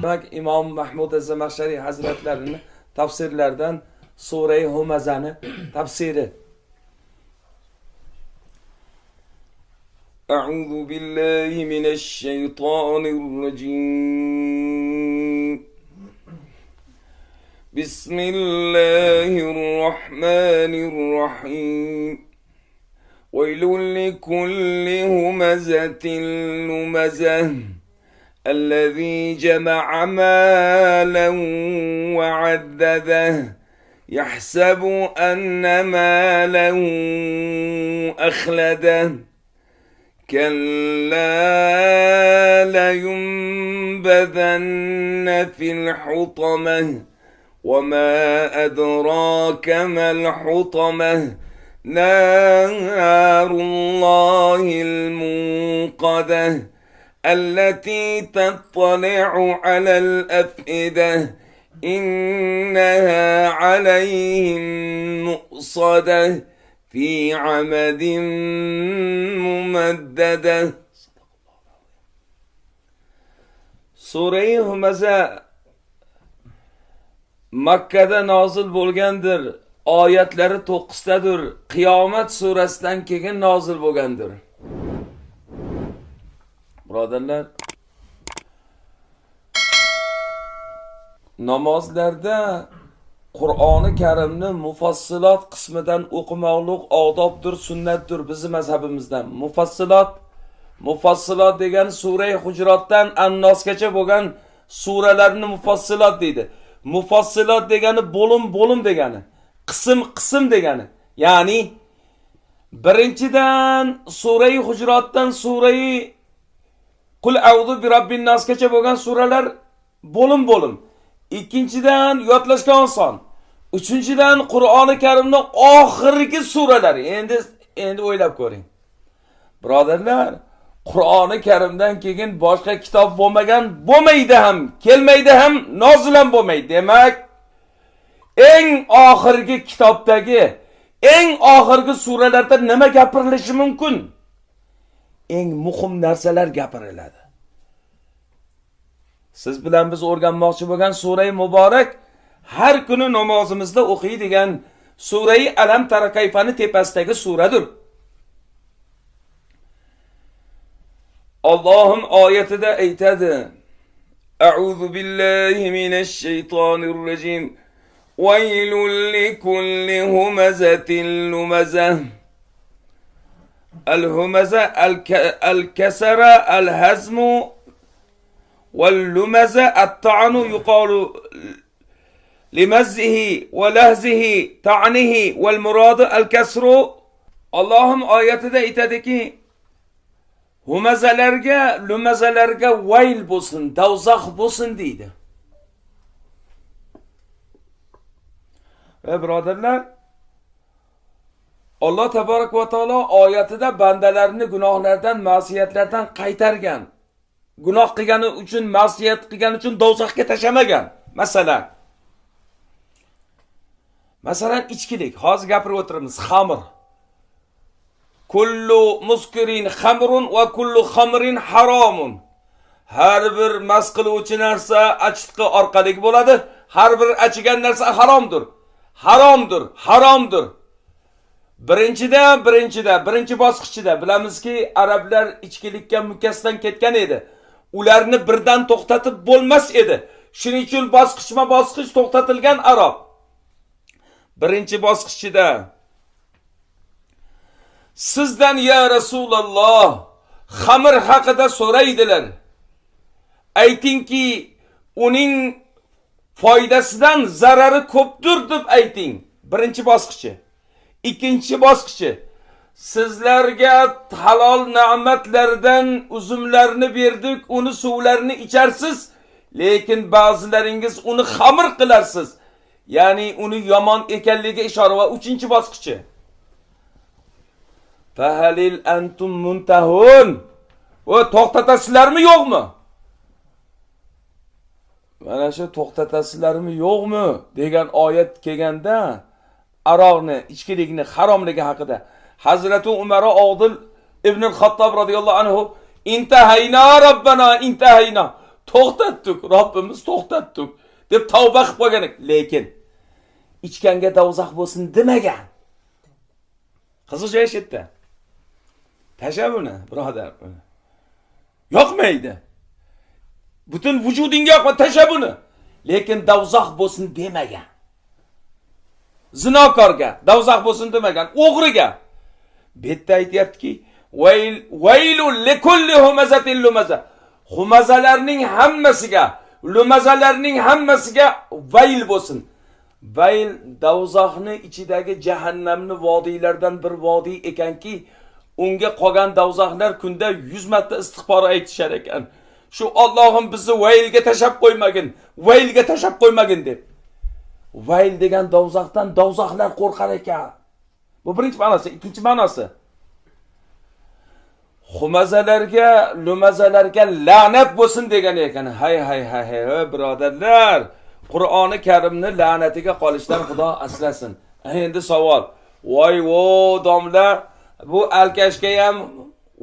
demak imom mahmud zamaxshariy hazratlarini tafsirlaridan surai humazani tafsiri أعوذ بالله من الشيطان الرجيم بسم الله الرحمن الرحيم ويل لكل همزة لمزة الذي جمع مالا وعدده يحسب أن ماله أخلده. كلا لينبذن في الحطمة وما أدراك ما الحطمة. نار الله الموقدة. التي تطلع على الأفئدة إنها عليهم مؤصدة في عمد ممددة Sure-i Humaza Makkada nozil bo'lgandir. Oyatlari 9 tadir. Qiyomat surasidan keyin nozil bo'lgandir. Birodarlar, namozlarda Qur'oni Karimni mufassilot qismidan o'qimoqlik odobdir, sunnatdir bizning mazhabimizdan. Mufassilot Mufassilot degan sura Hujrotdan Annosgacha bo'lgan suralarni mufassilot deydi. Mufassilot degani bo'lim-bo'lim degani, qism-qism degani. Ya'ni birinchidan sura Hujrotdan sura Qul a'udhu bi robbin nasgacha bo'lgan suralar bo'lim-bo'lim. Ikkinchidan yodlashga oson. Uchinchidan Qur'oni Karimning oxirgi suralari. Endi endi o'ylab ko'ring. Birodarlar, Qur'oni Karimdan keyin boshqa kitob bo'lmagan, bo'lmaydi ham, kelmaydi ham, nozil ham bo'lmaydi. Demak, eng oxirgi kitobdagi eng oxirgi suralarda nima gapirilishi mumkin? Eng muhim narsalar gapiriladi. Siz bilan biz o'rganmoqchi bo'lgan sura muborak har kuni namozimizda o'qiydigan sura Alam tarakayfani tepasidagi suradir. Allohim oyatida aytadi: أعوذ بالله minash shaytonir rojim. ويل likulli همزة لمزة الهمزة الك... الكسر الهزم واللمزة الطعن يقال لمزه ولهزه طعنه والمراد الكسر. اللهم آيات ده إتدك همزلرجة لمزلرجة ويل بوسن دوزخ بوسن ديده. برادرلر alloh taborak va taolo oyatida bandalarini gunohlardan ma'siyatlardan qaytargan gunoh qilgani uchun ma'siyat qilgani uchun do'zaxga tashlamagan. Masalan masalan ichkilik. Hozir gapirib o'tiramiz xamir. Kullu muskirin xamrun va kullu xamrin haromun. Har bir mas qiluvchi narsa achitqi orqali bo'ladi. Har bir achigan narsa haromdir. Haromdir haromdir. Birinchidan birinchida birinchi bosqichida bilamizki arablar ichkilikka mukkasidan ketgan edi ularni birdan to'xtatib bo'lmas edi. Shuning uchun bosqichma-bosqich to'xtatilgan aroq. Birinchi bosqichida Sizdan ya Rasululloh xamir haqida so'raydilar. Aytingki, uning foydasidan zarari ko'pdir deb ayting. Birinchi bosqichi. Ikkinchi bosqichi Sizlarga halol ne'matlardan uzumlarni berdik, uni suvlarini icharsiz, lekin ba'zilaringiz uni xamir qilarsiz. Ya'ni uni yomon ekanligiga ishora va uchinchi bosqichi Fahalil antum muntahun. O to'xtatasizlarmi yo'qmi? Mana shu to'xtatasizlarmi yo'qmi degan oyat kelganda aroqni, ichkilikni haromligi haqida. Hazrati Umar Odil ibn xattob radhiyallohu anhu intahayna robbana intahayna. To'xtatdik robbimiz to'xtatdik deb tavba qilib qo'ygan lekin ichganga dovzax bo'lsin demagan. Qiziq joyi shu yerda tasha buni birodar yoqmaydi. Butun vujudingga yoqma tasha buni lekin dovzax bo'lsin demagan. Zinokorga. Davzax bo'lsin demagan o'g'riga. Bu yerda aytyaptiki vaylul likulli humazatin lumaza. Humazalarning hammasiga lumazalarning hammasiga vayl bo'lsin. Vayl davzohni ichidagi jahannamni vodiylardan bir vodiy ekanki unga qolgan davzohlar kunda yuz marta istig'for aytishar ekan. Shu ollohim bizni vaylga tashlab qo'ymagin vaylga tashlab qo'ymagin deb. Vayl degan dovzaqdan dovzaqlar qo'rqar ekan. Bu birinchi ma'nosi. Ikkinchi ma'nosi. Xumazalarga lumazalarga la'nat bo'lsin degan ekan. Hay hay hay hay birodarlar. Qur'oni karimni la'natiga qolishdan xudo asrasin. Endi savol. Voy vo domla bu alkashga ham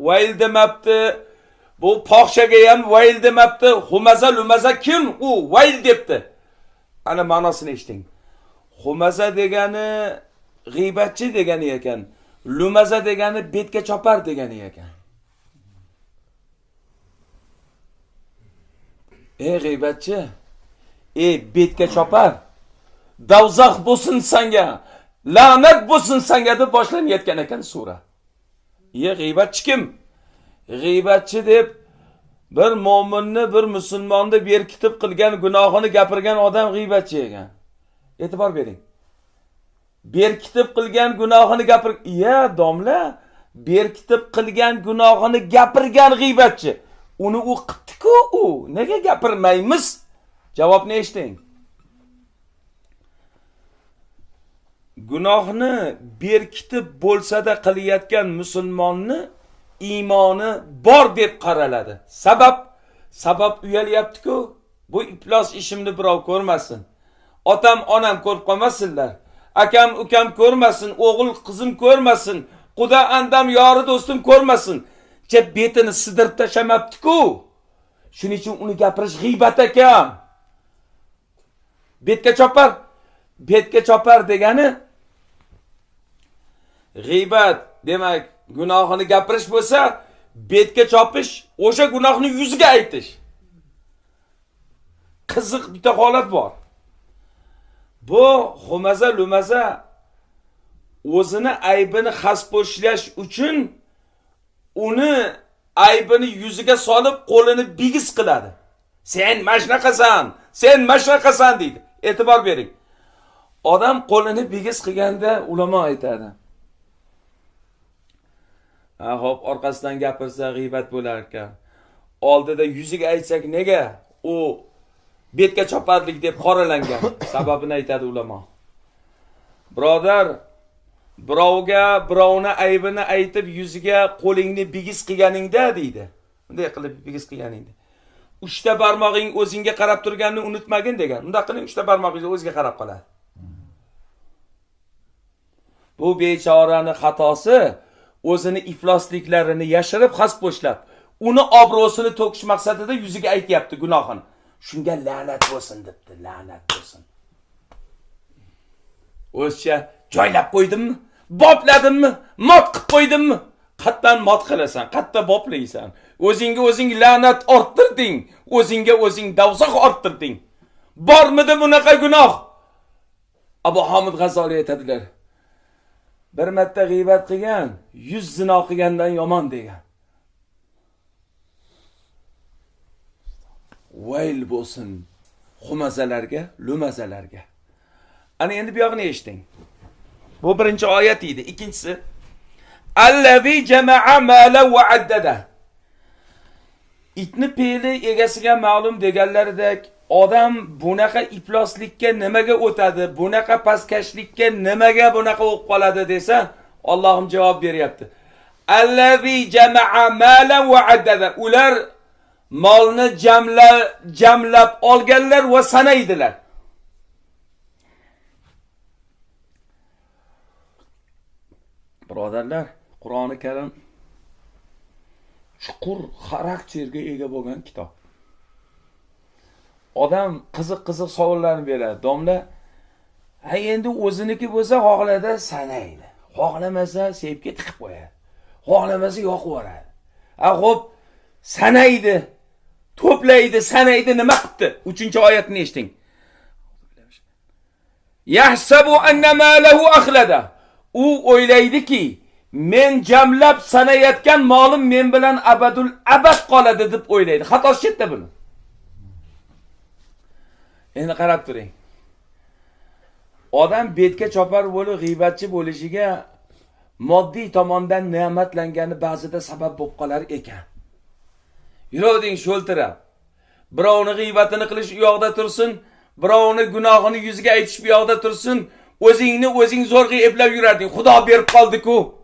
vayl demabdi. Bu poxshaga ham vayl demabdi. Xumaza lumaza kim u? Vayl debdi. Ana ma'nosini eshiting. Xumaza degani g'iybatchi degani ekan lumaza degani betga chopar degani ekan. Ey g'iybatchi ey betga chopar. Davzax bo'lsin sanga la'nat bo'lsin sanga deb boshlanayotgan ekan sura. Ye g'iybatchi kim? G'iybatchi deb bir mo'minni bir musulmonni berkitib qilgan gunohini gapirgan odam g'iybatchi ekan. E'tibor bering. Berkitib qilgan gunohini gapir iya domla. Berkitib qilgan gunohini gapirgan g'iybatchi. Uni u qildi-ku u. Nega gapirmaymiz? Javobni eshiting? Gunohni berkitib bo'lsada qilayotgan musulmonni iymoni bor deb qaraladi. Sabab sabab uyalyapti-ku bu iflos ishimni birov ko'rmasin. Otam onam ko'rib qolmasinlar. Akam ukam ko'rmasin o'g'il qizim ko'rmasin quda andam yori do'stim ko'rmasin. Deb betini sidirib tashlamabdiku shuning uchun uni gapirish g'iybat ekan betga chopar betga chopar degani g'iybat. Demak gunohini gapirish bo'lsa betga chopish o'sha gunohni yuziga aytish. Qiziq bitta holat bor. Bu xumaza lumaza o'zini aybini xaspo'shlash uchun uni aybini yuziga solib qo'lini bigiz qiladi. Sen mana shunaqasan sen mana shunaqasan deydi. E'tibor bering. Odam qo'lini bigiz qilganda ulamo aytadi. Ho'p orqasidan gapirsa g'iybat bo'lar ekan. Oldida yuziga aytsak nega u betga choparlik deb qoralangan sababini aytadi ulamo. Birodar birovga birovni aybini aytib yuziga qo'lingni bigiz qilganingda deydi. Bunday qilib bigiz qilganingda. Uchta barmog'ing o'zingga qarab turganini unutmagin degan. Undaq qiling uchta barmog'ingiz o'ziga qarab qoladi. Bu bechorani xatosi o'zini iflosliklarini yashirib xaspo'shlab uni obro'sini to'kish maqsadida yuziga aytyapti gunohini. Shunga la'nat bo'lsin debdi la'nat bo'lsin. O'zicha joylab qo'ydimmi? Bopladimmi mot qilib qo'ydimmi? Qayerdan mot qilasan qayerda boplaysan o'zingga o'zing la'nat orttirding o'zingga o'zing davzoq orttirding. Bormidi bunaqa gunoh? Abu homid g'azoliy aytadilar bir marta g'iybat qilgan yuz zino qilgandan yomon degan. Vayl bo'lsin xumazalarga lumazalarga. Ana endi bu yog'ini eshiting. Bu birinchi oyat edi ikkinchisi. Allazi jamaa mala va addada. Itni peli egasiga ma'lum deganlaridek odam bunaqa ifloslikka nimaga o'tadi bunaqa pastkashlikka nimaga bunaqa bo'lib qoladi desa Allohim javob beryapti. Allazi jamaa mala va addada ular molni jamla jamlab olganlar va sanaydilar. Birodarlar qur'oni karim chuqur xarakterga ega bo'lgan kitob. Odam qiziq qiziq savollarni beradi. Domla ha endi o'ziniki bo'lsa xohlada sanaydi. Xohlamasa sepga tiqib qo'yadi. Xohlamasa yoqib yuboradi. A xo'p sanaydi to'playdi sanaydi nima qilibdi uchinchi oyatni eshiting. Yahsabu anna malahu akhlada. U o'ylaydiki men jamlab sanayotgan molim men bilan abadul abad qoladi deb o'ylaydi. Xatosi chetda buni. Endi qarab turing. Odam betga chopar bo'lib g'iybatchi bo'lishiga moddiy tomondan ne'matlangani ba'zida sabab bo'lib qolar ekan. Yuravering sho'ltirab. Birovni g'iybatini qilish u yoqda tursin birovni gunohini yuziga aytish bu yoqda tursin o'zingni o'zing zo'rg'a eplab yurarding. Xudo berib qoldi-ku.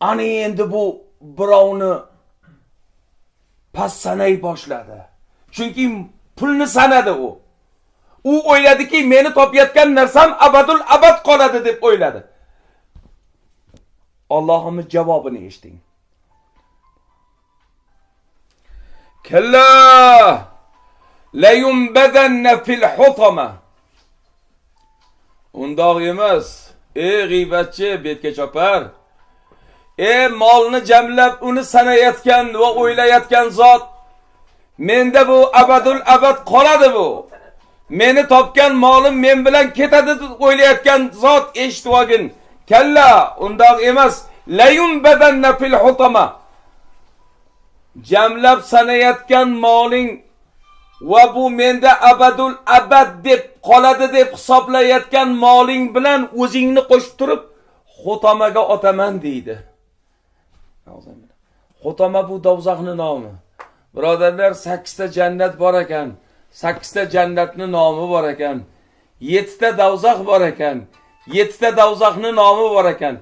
Ana endi bu birovni past sanay boshladi. Chunki pulni sanadi u. u o'yladiki meni topayotgan narsam abadul abad qoladi deb o'yladi. Allohimiz javobini eshiting. Kalla layumbadanna fil hutama. Undoq emas ey g'iybatchi betga chopar. Ey molni jamlab uni sanayotgan va o'ylayotgan zot menda bu abadul abad qoladi bu. Meni topgan molim men bilan ketadi deb o'ylayotgan zot eshitib olgin kalla undoq emas. Layumbadanna fil hutama. Jamlab sanayotgan moling va bu menda abadul abad deb qoladi deb hisoblayotgan moling bilan o'zingni qo'shib turib xutamaga otaman deydi. Xutama bu dovzaxni nomi. Birodarlar sakkizta jannat bor ekan. Sakkizta jannatni nomi bor ekan. Yettita davzax bor ekan. Yettita davzaxni nomi bor ekan.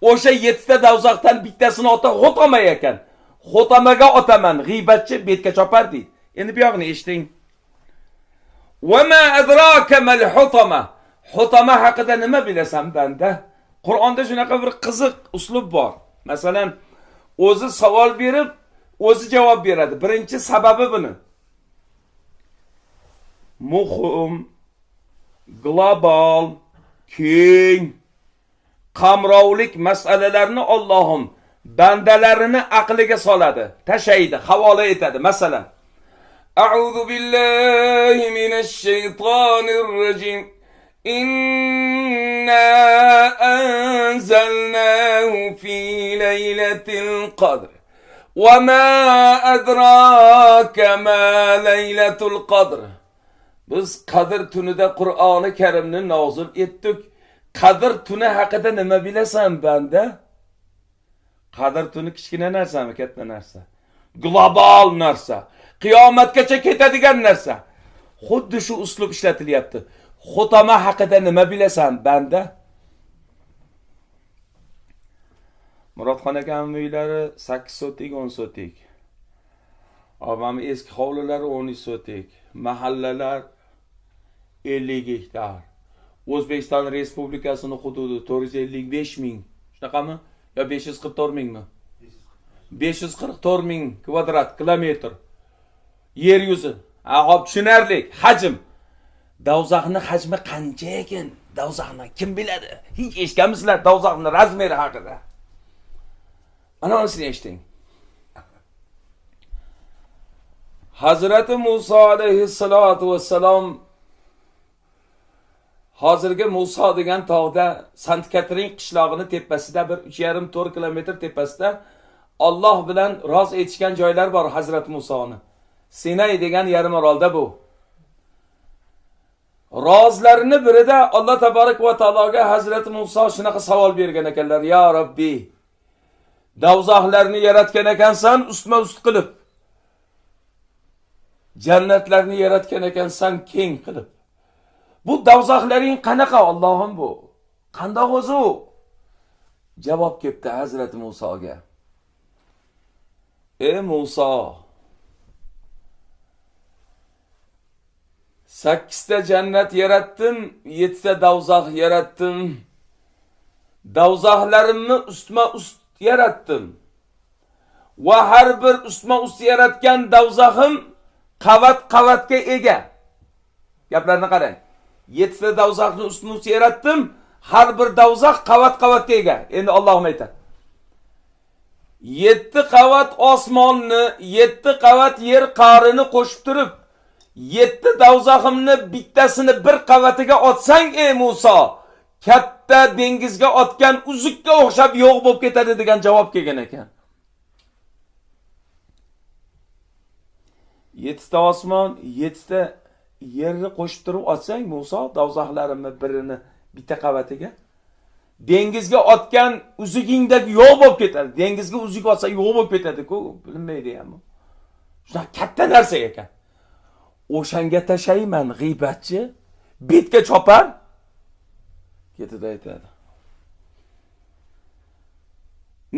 O'sha yettita davzaxdan bittasini ota xutama ekan. Xotamaga otaman. G'iybatchi betga chopar deydi. Endi bu yog'ini eshiting xotama adraka mal haqida nima bilasan banda? Qur'onda shunaqa bir qiziq uslub bor. Masalan o'zi savol berib o'zi javob beradi. Birinchi sababi buni. muhim global keng qamrovlik masalalarni Allohim bandalarini aqliga soladi, tashaydi, havola etadi. Masalan, A'udhu billahi minash shaytonir rajim. Inna anzalnahu fi laylatil qadr. وما أدراك ما ليلة القدر biz qadr tunida qur'oni karimni nozil etdik. Qadr tuni haqida nima bilasan banda? Qadr tuni kichkina narsami katta narsa? Global narsa. Qiyomatgacha ketadigan narsa. Xuddi shu uslub ishlatilyapti. Xotama haqida nima bilasan banda? Murodxon akamni uylari sakkiz sotik o'n sotik. Opamni eski hovlilari o'n uch sotik. Mahallalar ellik gektar o'zbekiston respublikasini hududi to'rt yuz ellik besh ming. Shunaqami? Yo 544 mingmi? 544 ming kvadrat kilometr. Yer yuzi. Ha hop tushunarli. Hajm. Davzaxni hajmi qancha ekan? Davzaxni kim biladi? Hech eshitganmisizlar davzaxni razmeri haqida. Ana Hazrat eshiting. Hazrati muso alayhissalotu vassalom hozirgi Muso degan tog'da Sant Katrin qishlog'ini tepasida bir 3,5 4 kilometr tepasida Alloh bilan roz etishgan joylar bor Hazrat Musoni. Sinay degan yarim orolda bu. Rozlarini birida Alloh taborak va taologa Hazrat Muso shunaqa savol bergan ekanlar: "Ya Robbi, davzohlarni yaratgan ekansan ustma-ust qilib. Jannatlarni yaratgan ekansan keng qilib. Bu davzohlaring qanaqa Allohim bu? Qandoq o'zi u? Javob kelibdi Hazrat Musoga. Ey Muso, sakkizta jannat yaratdim, yettita davzoh yaratdim. davzohlarimni ustma-ust yaratdim. Va har bir ustma-ust yaratgan davzohim qavat-qavatga ega. gaplarni qarang yettita davzaqni ustma ust yaratdim har bir davzaq qavat qavatga ega endi ollohim aytadi. Yetti qavat osmonni yetti qavat yer qarini qo'shib turib yetti davzaximni bittasini bir qavatiga otsang ey muso katta dengizga otgan uzukka o'xshab yo'q bo'lib ketadi degan javob kelgan ekan. Yettita osmon yettita yerni qo'shib turib otsang muso davzaxlarimni birini bitta qavatiga dengizga otgan uzugingdek yo'q bo'lib ketadi. Dengizga uzuk otsa yo'q bo'lib ketadi-ku bilinmaydi ham shunaqa katta narsa ekan. O'shanga tashlayman g'iybatchi. Betga chopar. Ketida aytadi.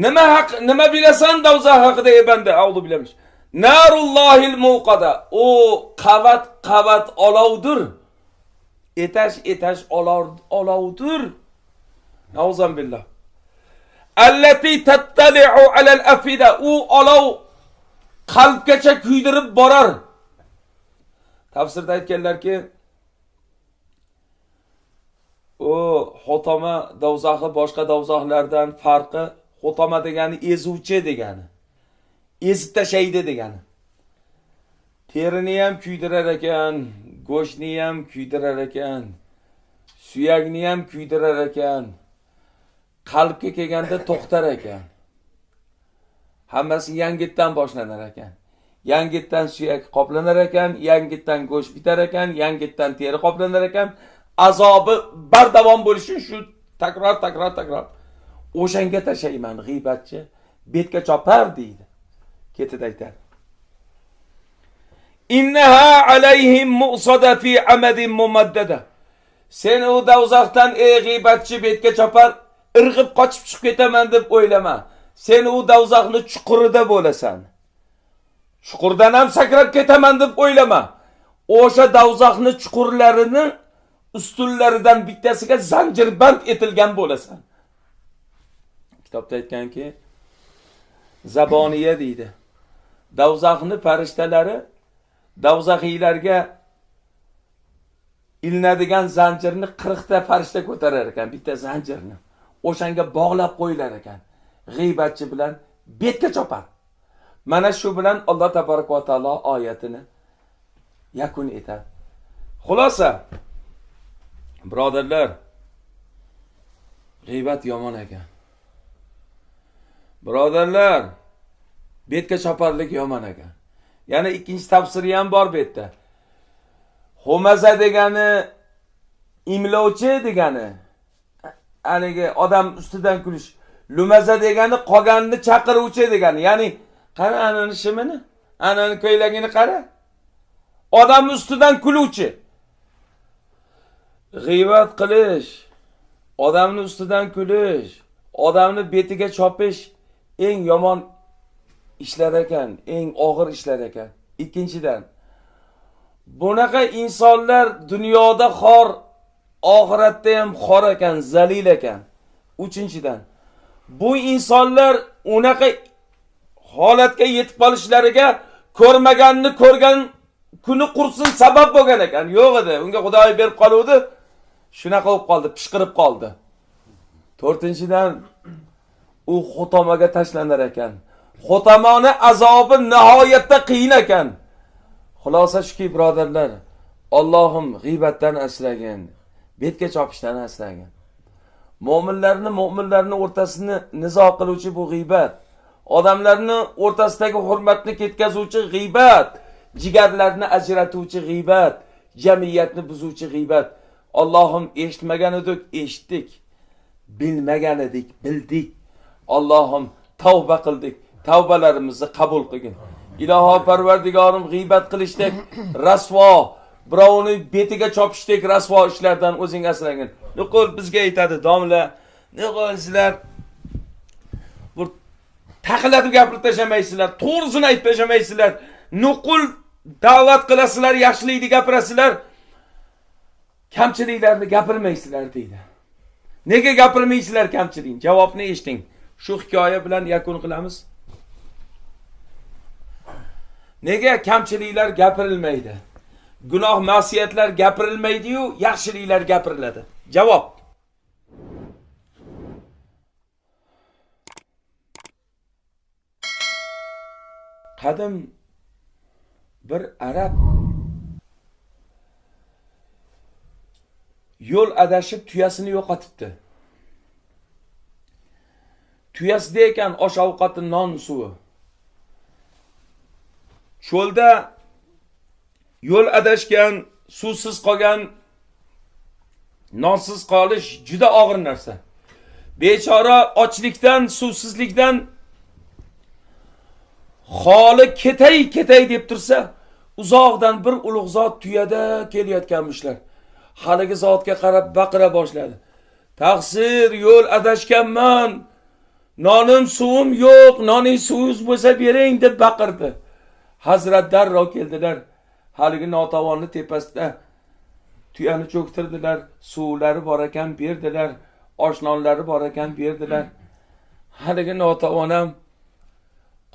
Nima haq nima bilasan davza haqida ey banda? Avdu bilaman narullohil muqada u qavat qavat olovdir. Etash etash olovdir. Billah allati tattali'u alal afida. U olov qalbgacha kuydirib borar. Tafsirda aytganlarki u xotoma davzaxi boshqa davzaxlardan farqi xotoma degani ezuvchi degani. Ezib tashlaydi degani. Terini ham kuydirar ekan go'shtni ham kuydirar ekan suyakni ham kuydirar ekan qalbga kelganda to'xtar ekan. Hammasi yangitdan boshlanar ekan. Yangitdan suyak qoplanar ekan yangitdan go'sht bitar ekan yangitdan teri qoplanar ekan. Azobi bardavom bo'lishi shu takror takror takror. O'shanga tashlayman g'iybatchi. Betga chopar deydi. Ketida aytadi innaha alayhim mu'sada fi amadin mumaddada. Sen u davzaxdan ey g'iybatchi betga chopar irg'ib qochib chiqib ketaman deb o'ylama. Sen u davzaxni chuqurida bo'lasan. Chuqurdan ham sakrab ketaman deb o'ylama. O'sha davzaxni chuqurlarini ustunlaridan bittasiga zanjirband etilgan bo'lasan. Kitobda aytganki zaboniya deydi. Davzaxni farishtalari davzaxiylarga ilinadigan zanjirni qirqta farishta ko'tarar ekan bitta zanjirni. O'shanga bog'lab qo'yilar ekan. G'iybatchi bilan betga chopar. Mana shu bilan alloh tabaraka va taolo oyatini yakun etadi xulosa birodarlar g'iybat yomon ekan. Birodarlar betga choparlik yomon ekan yana ikkinchi tafsiri ham bor bu yerda ho'maza degani imlovchi degani. Haligi odam ustidan kulish. Lumaza degani qolganni chaqiruvchi degani. Ya'ni qara anani shimini anani ko'ylagini qara. Odamni ustidan kuluvchi. G'iybat qilish odamni ustidan kulish odamni betiga chopish eng yomon ishlar ekan eng og'ir ishlar ekan. Ikkinchidan bunaqa insonlar dunyoda xor oxiratda ham xor ekan zalil ekan. Uchinchidan bu insonlar unaqa holatga yetib qolishlariga ko'rmaganni ko'rgan kuni qursin sabab bo'lgan ekan. Yo'q edi unga xudoy berib qoluvdi shunaqa bo'lib qoldi pishqirib qoldi. To'rtinchidan u xotomaga tashlanar ekan. Xotamoni azobi nihoyatda qiyin ekan. Xulosa shuki birodarlar ollohim g'iybatdan asragin betga chopishdan asragin mo'minlarni mo'minlarni o'rtasini nizo qiluvchi bu g'iybat odamlarni o'rtasidagi hurmatni ketkazuvchi g'iybat jigarlarni ajratuvchi g'iybat jamiyatni buzuvchi g'iybat. Ollohim eshitmagan edik eshitdik bilmagan edik bildik. Ollohim tavba qildik. Tavbalarimizni qabul qilgin. Iloho parvardigorim g'iybat qilishdek rasvo birovni betiga chopishdek rasvo ishlardan o'zing asragin nuqul bizga aytadi domla nuqul sizlar bir taqillatib gapirib tashlamaysizlar to'g'risini aytib tashlamaysizlar. Nuqul da'vat qilasizlar yaxshilikni gapirasizlar. Kamchiliklarni gapirmaysizlar deydi. Nega gapirmaysizlar kamchilik javobni eshiting? Shu hikoya bilan yakun qilamiz. Nega kamchiliklar gapirilmaydi gunoh masiyatlar gapirilmaydi-yu, yaxshiliklar gapiriladi. Javob. Qadim bir arab yo'l adashib tuyasini yo'qotibdi. Tuyasida ekan osh ovqati non suvi. Cho'lda yo'l adashgan, suvsiz qolgan, nonsiz qolish juda og'ir narsa. Bechora ochlikdan, suvsizlikdan xoli ketay ketay deb tursa, uzoqdan bir ulug' zot tuyada kelayotganmishlar. Haligi zotga qarab baqira boshladi. Taqsir, yo'l adashganman. Nonim suvim yo'q, noning suvingiz bo'lsa bering deb baqirdi. Hazrat darrov keldilar. Haligi notavonni tepasida tuyani cho'ktirdilar, suvlari bor ekan berdilar, oshnonlari bor ekan berdilar. Haligi notavon ham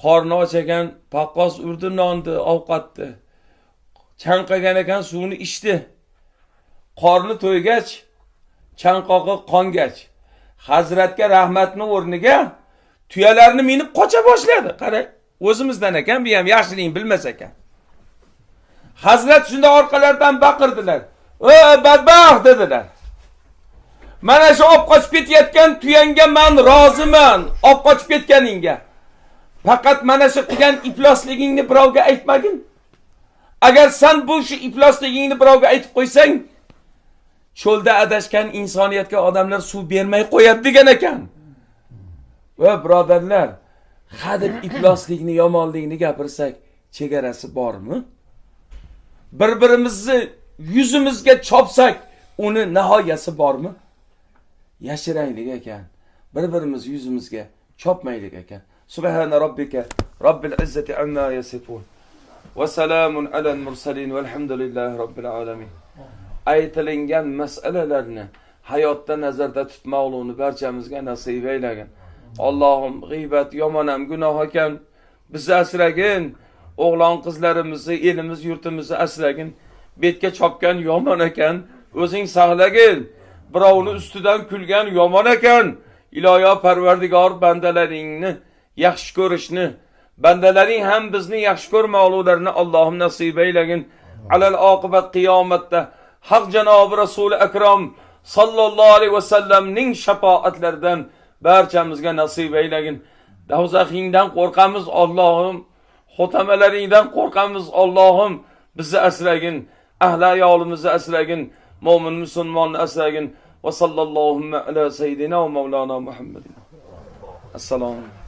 qorni och ekan, paqqos urdi nonni, ovqatni. Chanqagan ekan suvni ichdi. Qorni to'ygach, chanqog'i qongach, Hazratga rahmatni o'rniga tuyalarni minib qocha boshladi. Qarang, o'zimizdan ekan, bu ham yaxshilikni bilmas ekan. Hazrat shunda orqalardan baqirdilar. "Ey badbaxt" dedilar. Mana shu olib qochib ketayotgan tuyanga men roziman, olib qochib ketganingga. Faqat mana shu qilgan iflosligingni birovga aytmagin. Agar sen bu shu iflosligingni birovga aytib qo'ysang, cho'lda adashgan insoniyatga odamlar suv bermay qo'yadi degan ekan. Va birodarlar, hadeb ifloslikni, yomonlikni gapirsak, chegarasi bormi? Bir-birimizni yuzimizga chopsak, uni nihoyasi bormi? Yashiraylik ekan. Bir-birimiz yuzimizga chopmaylik ekan. Subhana robbika robbil izzati amma yasifun. Va salamun alal mursalin valhamdulillahi robbil alamin. Aytilingan masalalarni hayotda nazarda tutmoqlikni barchamizga nasib aylagin. Allohim g'iybat yomon ham gunoh ekan. Bizni asragin. o'g'lon qizlarimizni, elimiz, yurtimizni asragin. Betga chopgan yomon ekan, o'zing saqlagin. Birovni ustidan kulgan yomon ekan. Iloyo Parvardigor bandalaringni yaxshi ko'rishni, bandalaring ham bizni yaxshi ko'rmoqliklarini Allohim nasib aylagin. Alal oqibat qiyomatda haq janobi Rasuli akram sallallohu alayhi vasallamning shafoatlaridan barchamizga nasib aylagin. davzaxingdan qo'rqamiz Allohim. xotamalaringdan qo'rqamiz Allohim. Bizni asragin. Ahli ayolimizni asragin. Mo'min musulmonni asragin. Va sallallohu ala sayyidina va mavlana muhammadin. Assalomu